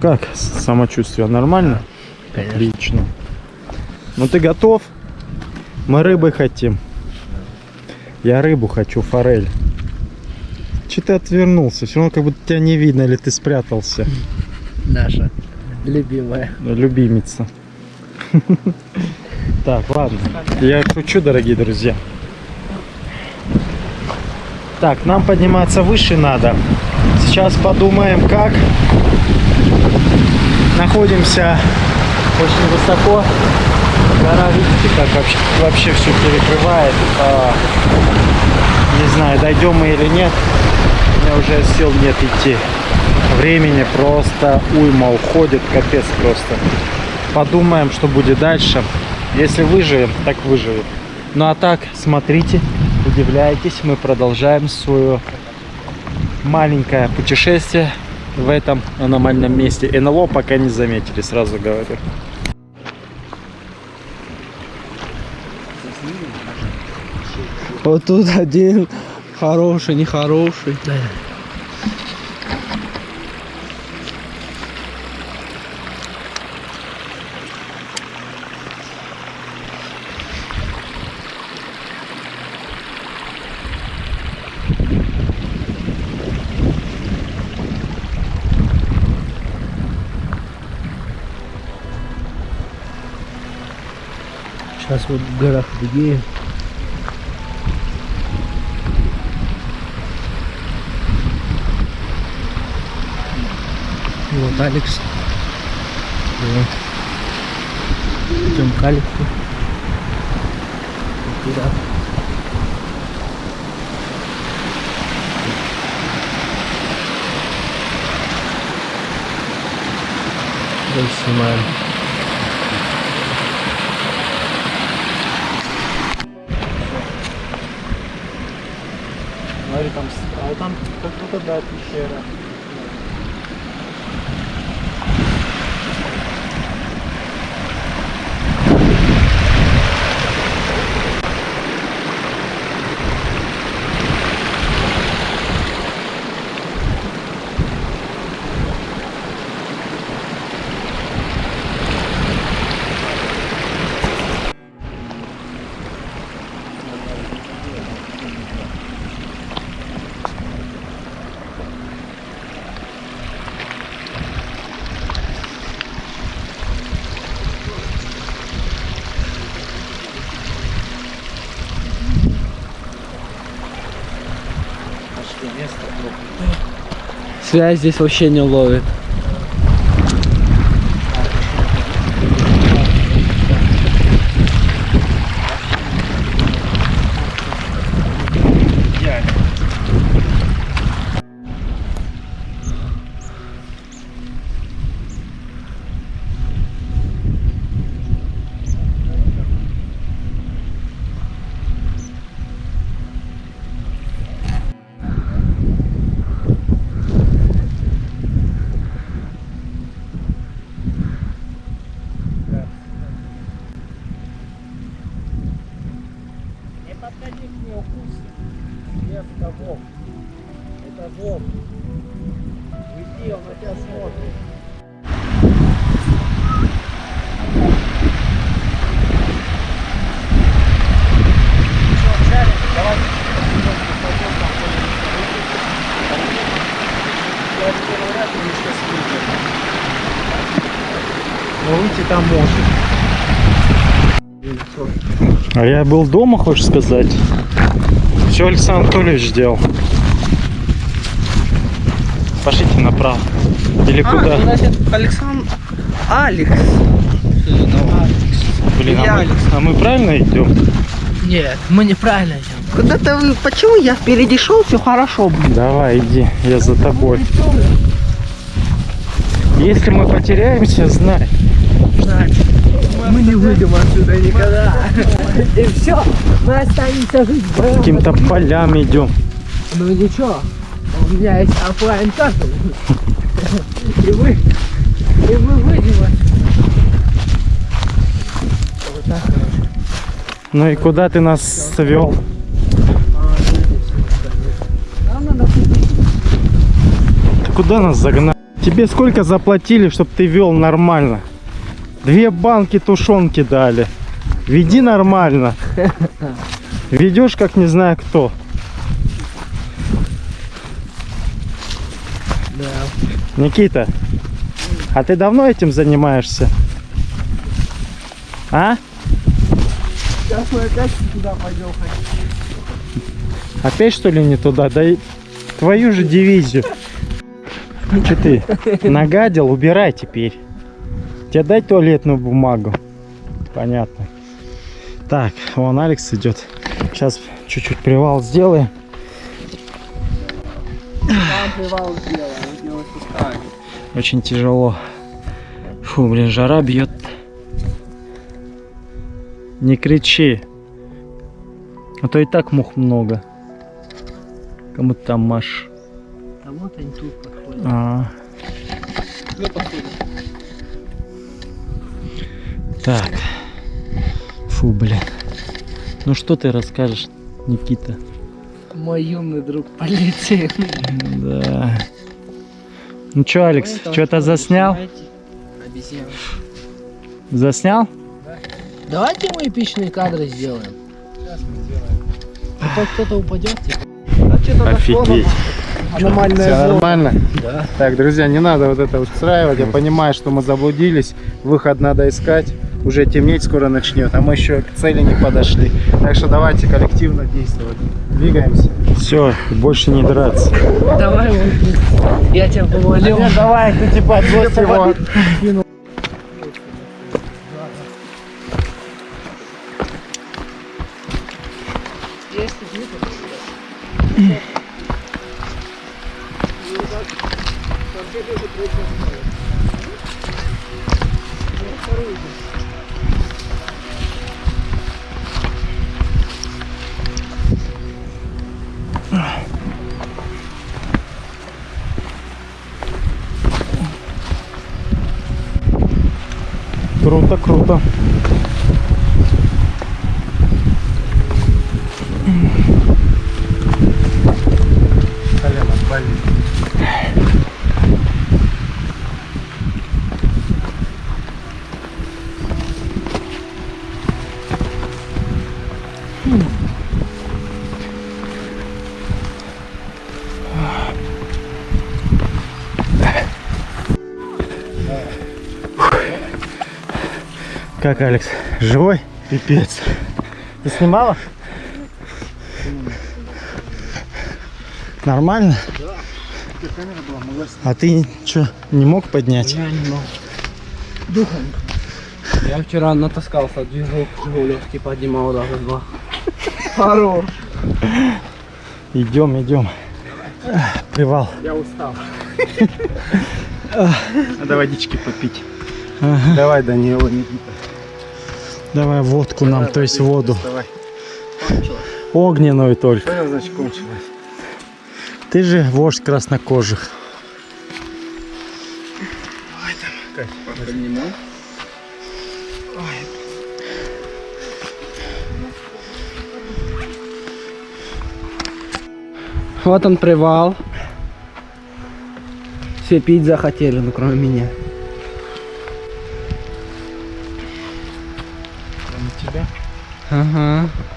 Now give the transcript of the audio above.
Как самочувствие? Нормально? Конечно. Отлично. Ну ты готов? Мы рыбы хотим. Я рыбу хочу, форель. Че ты отвернулся? Все равно как будто тебя не видно, или ты спрятался. Наша любимая. Любимица. Так, ладно. Я шучу, дорогие друзья. Так, нам подниматься выше надо. Сейчас подумаем, как. Находимся очень высоко. Гора, видите, как вообще, вообще все перекрывает. А, не знаю, дойдем мы или нет. У меня уже сил нет идти. Времени просто уйма уходит, капец просто. Подумаем, что будет дальше. Если выживем, так выживем. Ну а так, смотрите, удивляйтесь, мы продолжаем свое маленькое путешествие в этом аномальном месте. НЛО пока не заметили, сразу говорю. Вот тут один хороший, нехороший. Сейчас вот в горах другие. Вот Алекс. Вот. Идем к Алексу. Туда. Давай снимаем. А там будто да, пещера. Связь здесь вообще не ловит. Волк. Уйди, он на тебя смотрит. Но выйти там может. А я был дома, хочешь сказать? Все Александр Анатольевич сделал. Пошлите направо. Или А, куда? значит, Александр... Алекс. Блин, а мы, Алекс. а мы правильно идем? Нет, мы неправильно идем. Куда-то вы... Почему я впереди шел, все хорошо было. Давай, иди, я за тобой. Если мы потеряемся, знай. Мы не выйдем отсюда никогда. И все, мы останемся жить Каким-то полям идем. Ну ничего, у меня есть оффлайн карта. И мы, и мы выйдем отсюда. Вот так, короче. Ну и куда ты нас свел? Ты куда нас загнать? Тебе сколько заплатили, чтобы ты вел нормально? Две банки тушенки дали. Веди нормально. Ведешь как не знаю кто. Да. Никита, а ты давно этим занимаешься? А? Сейчас мы опять туда пойдем. Опять что ли не туда? Да и твою же дивизию. Че ты? Нагадил? Убирай теперь. Тебе дать туалетную бумагу? Понятно. Так, вон Алекс идет. Сейчас чуть-чуть привал сделаем. Там привал сделаем. Очень тяжело. Фу, блин, жара бьет. Не кричи. А то и так мух много. Кому ты там машешь? А вот они тут подходят. А, Ну, подходят. так. Фу, блин. Ну что ты расскажешь, Никита? Мой юный друг полиции. Да. Ну что, Алекс, что-то заснял? Обезьян. Заснял? Давайте мы эпичные кадры сделаем. Сейчас мы сделаем. хоть кто-то упадет, типа. Офигеть. Аномальная Все нормально? Да. Так, друзья, не надо вот это устраивать. Я понимаю, что мы заблудились. Выход надо искать. Уже темнеть скоро начнет, а мы еще к цели не подошли. Так что давайте коллективно действовать. Двигаемся. Все, больше не драться. Давай, вот. Я тебя повалил. давай, ты типа отбрось его. Есть тут нету? Круто, круто. Как, Алекс, живой? Пипец. Ты снимала? Нормально? А ты что, не мог поднять? Я не могу. Духом. Я вчера натаскался, движок Жигулевский поднимал даже два. Хорош. Идем, идем. Привал. Я устал. Надо водички попить. Давай, Данила, Никита. Давай водку нам, то есть воду. Кончилось. Огненную только. Что значит кончилось? Ты же вождь краснокожих. Поднимай. Вот он привал. Все пить захотели, ну кроме меня. Кроме тебя. Ага.